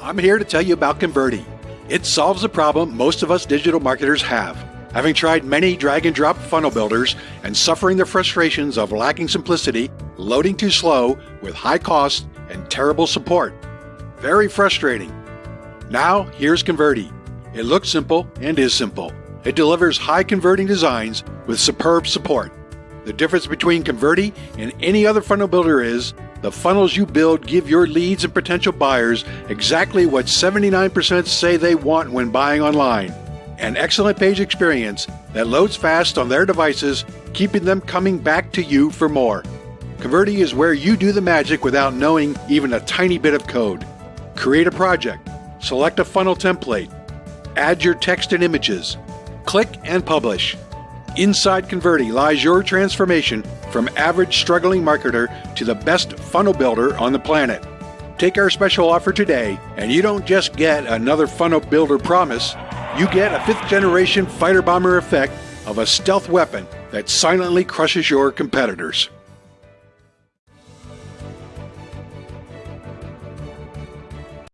I'm here to tell you about Convertri. It solves a problem most of us digital marketers have. Having tried many drag and drop funnel builders and suffering the frustrations of lacking simplicity, loading too slow, with high cost, and terrible support. Very frustrating. Now, here's Convertri. It looks simple and is simple. It delivers high converting designs with superb support. The difference between Convertri and any other funnel builder is the funnels you build give your leads and potential buyers exactly what 79% say they want when buying online an excellent page experience that loads fast on their devices, keeping them coming back to you for more. Convertri is where you do the magic without knowing even a tiny bit of code. Create a project, select a funnel template, add your text and images, click and publish. Inside Convertri lies your transformation from average struggling marketer to the best funnel builder on the planet. Take our special offer today, and you don't just get another funnel builder promise, you get a fifth generation fighter bomber effect of a stealth weapon that silently crushes your competitors.